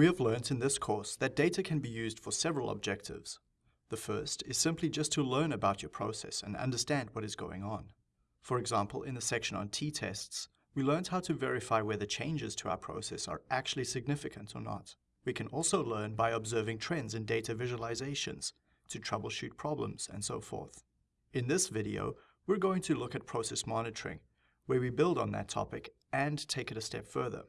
We have learnt in this course that data can be used for several objectives. The first is simply just to learn about your process and understand what is going on. For example, in the section on t-tests, we learned how to verify whether changes to our process are actually significant or not. We can also learn by observing trends in data visualizations to troubleshoot problems and so forth. In this video, we're going to look at process monitoring, where we build on that topic and take it a step further.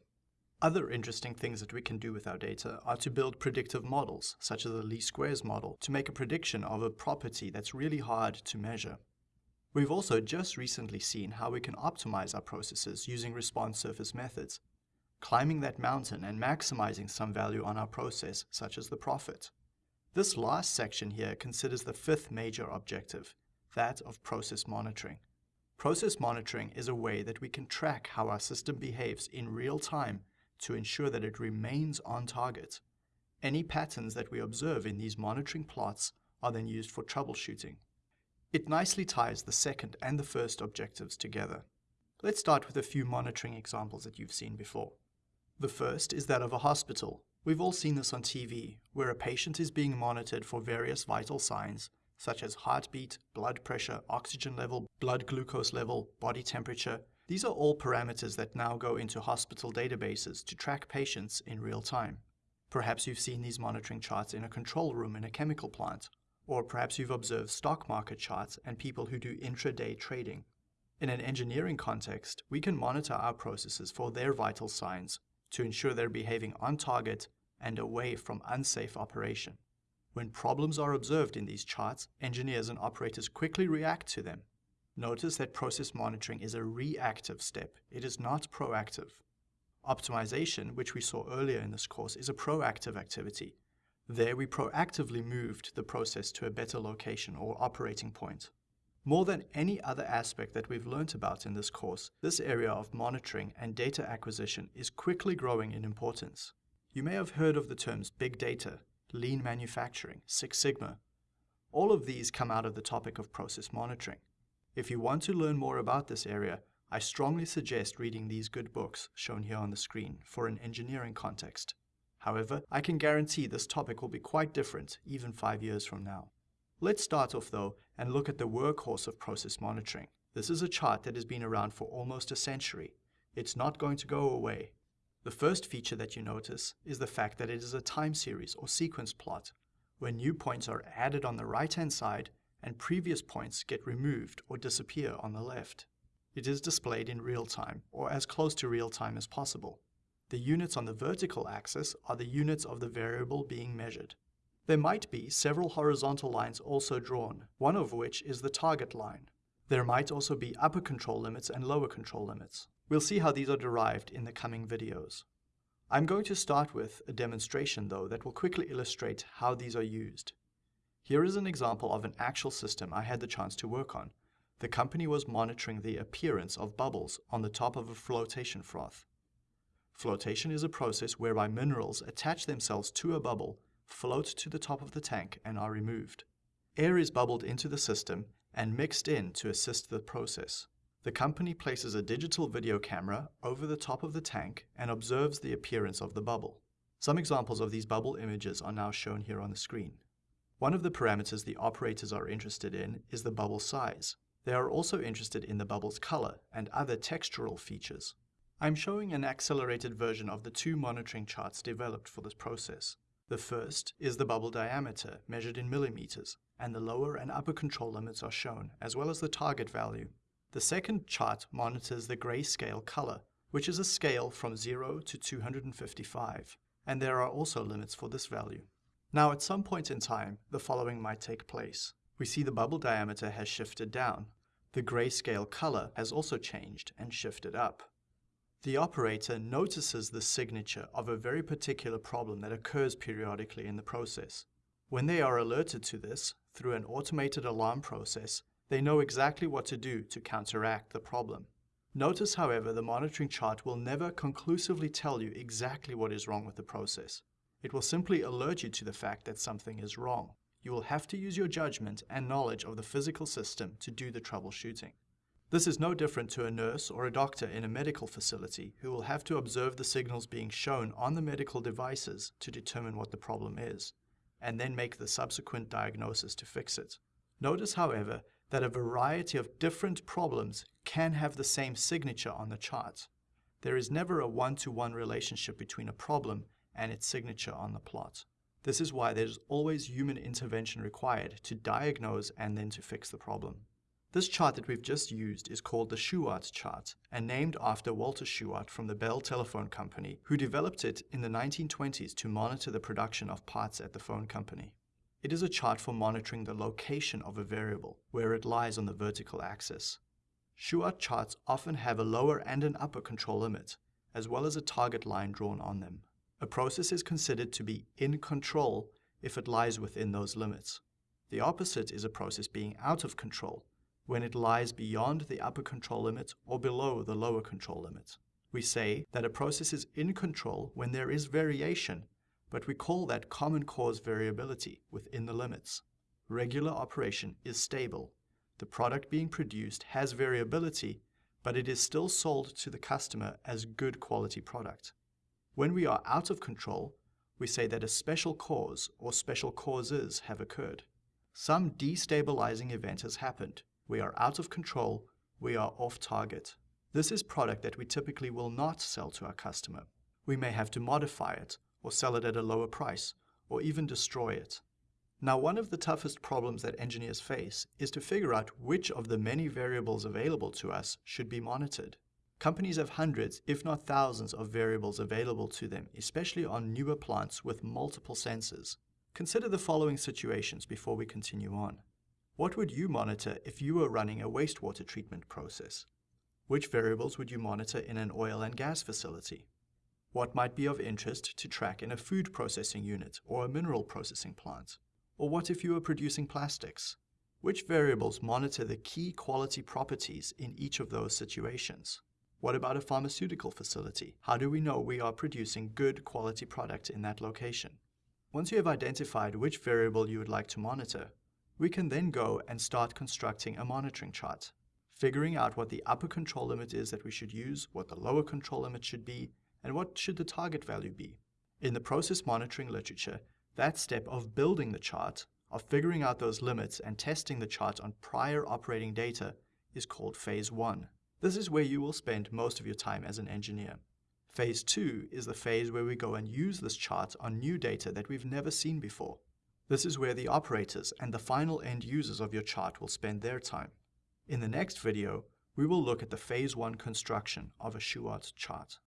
Other interesting things that we can do with our data are to build predictive models, such as the least squares model, to make a prediction of a property that's really hard to measure. We've also just recently seen how we can optimize our processes using response surface methods, climbing that mountain and maximizing some value on our process, such as the profit. This last section here considers the fifth major objective, that of process monitoring. Process monitoring is a way that we can track how our system behaves in real time to ensure that it remains on target. Any patterns that we observe in these monitoring plots are then used for troubleshooting. It nicely ties the second and the first objectives together. Let's start with a few monitoring examples that you've seen before. The first is that of a hospital. We've all seen this on TV, where a patient is being monitored for various vital signs, such as heartbeat, blood pressure, oxygen level, blood glucose level, body temperature. These are all parameters that now go into hospital databases to track patients in real time. Perhaps you've seen these monitoring charts in a control room in a chemical plant, or perhaps you've observed stock market charts and people who do intraday trading. In an engineering context, we can monitor our processes for their vital signs to ensure they're behaving on target and away from unsafe operation. When problems are observed in these charts, engineers and operators quickly react to them. Notice that process monitoring is a reactive step. It is not proactive. Optimization, which we saw earlier in this course, is a proactive activity. There we proactively moved the process to a better location or operating point. More than any other aspect that we've learnt about in this course, this area of monitoring and data acquisition is quickly growing in importance. You may have heard of the terms big data, lean manufacturing, Six Sigma. All of these come out of the topic of process monitoring. If you want to learn more about this area, I strongly suggest reading these good books shown here on the screen for an engineering context. However, I can guarantee this topic will be quite different even five years from now. Let's start off though and look at the workhorse of process monitoring. This is a chart that has been around for almost a century. It's not going to go away. The first feature that you notice is the fact that it is a time series or sequence plot, where new points are added on the right-hand side and previous points get removed or disappear on the left. It is displayed in real time, or as close to real time as possible. The units on the vertical axis are the units of the variable being measured. There might be several horizontal lines also drawn, one of which is the target line. There might also be upper control limits and lower control limits. We'll see how these are derived in the coming videos. I'm going to start with a demonstration though that will quickly illustrate how these are used. Here is an example of an actual system I had the chance to work on. The company was monitoring the appearance of bubbles on the top of a flotation froth. Flotation is a process whereby minerals attach themselves to a bubble, float to the top of the tank, and are removed. Air is bubbled into the system and mixed in to assist the process. The company places a digital video camera over the top of the tank and observes the appearance of the bubble. Some examples of these bubble images are now shown here on the screen. One of the parameters the operators are interested in is the bubble size. They are also interested in the bubble's color and other textural features. I'm showing an accelerated version of the two monitoring charts developed for this process. The first is the bubble diameter, measured in millimeters, and the lower and upper control limits are shown, as well as the target value. The second chart monitors the grayscale color, which is a scale from 0 to 255, and there are also limits for this value. Now at some point in time, the following might take place. We see the bubble diameter has shifted down. The grayscale color has also changed and shifted up. The operator notices the signature of a very particular problem that occurs periodically in the process. When they are alerted to this through an automated alarm process, they know exactly what to do to counteract the problem. Notice, however, the monitoring chart will never conclusively tell you exactly what is wrong with the process. It will simply alert you to the fact that something is wrong. You will have to use your judgment and knowledge of the physical system to do the troubleshooting. This is no different to a nurse or a doctor in a medical facility who will have to observe the signals being shown on the medical devices to determine what the problem is, and then make the subsequent diagnosis to fix it. Notice, however, that a variety of different problems can have the same signature on the chart. There is never a one-to-one -one relationship between a problem and its signature on the plot. This is why there's always human intervention required to diagnose and then to fix the problem. This chart that we've just used is called the Shewhart chart and named after Walter Shewhart from the Bell Telephone Company, who developed it in the 1920s to monitor the production of parts at the phone company. It is a chart for monitoring the location of a variable, where it lies on the vertical axis. Shewhart charts often have a lower and an upper control limit, as well as a target line drawn on them. A process is considered to be in control if it lies within those limits. The opposite is a process being out of control, when it lies beyond the upper control limit or below the lower control limit. We say that a process is in control when there is variation, but we call that common cause variability within the limits. Regular operation is stable. The product being produced has variability, but it is still sold to the customer as good quality product. When we are out of control, we say that a special cause or special causes have occurred. Some destabilizing event has happened, we are out of control, we are off target. This is product that we typically will not sell to our customer. We may have to modify it, or sell it at a lower price, or even destroy it. Now one of the toughest problems that engineers face is to figure out which of the many variables available to us should be monitored. Companies have hundreds, if not thousands, of variables available to them, especially on newer plants with multiple sensors. Consider the following situations before we continue on. What would you monitor if you were running a wastewater treatment process? Which variables would you monitor in an oil and gas facility? What might be of interest to track in a food processing unit or a mineral processing plant? Or what if you were producing plastics? Which variables monitor the key quality properties in each of those situations? What about a pharmaceutical facility? How do we know we are producing good quality product in that location? Once you have identified which variable you would like to monitor, we can then go and start constructing a monitoring chart, figuring out what the upper control limit is that we should use, what the lower control limit should be, and what should the target value be. In the process monitoring literature, that step of building the chart, of figuring out those limits and testing the chart on prior operating data is called Phase 1. This is where you will spend most of your time as an engineer. Phase 2 is the phase where we go and use this chart on new data that we've never seen before. This is where the operators and the final end users of your chart will spend their time. In the next video, we will look at the Phase 1 construction of a Shewhart chart.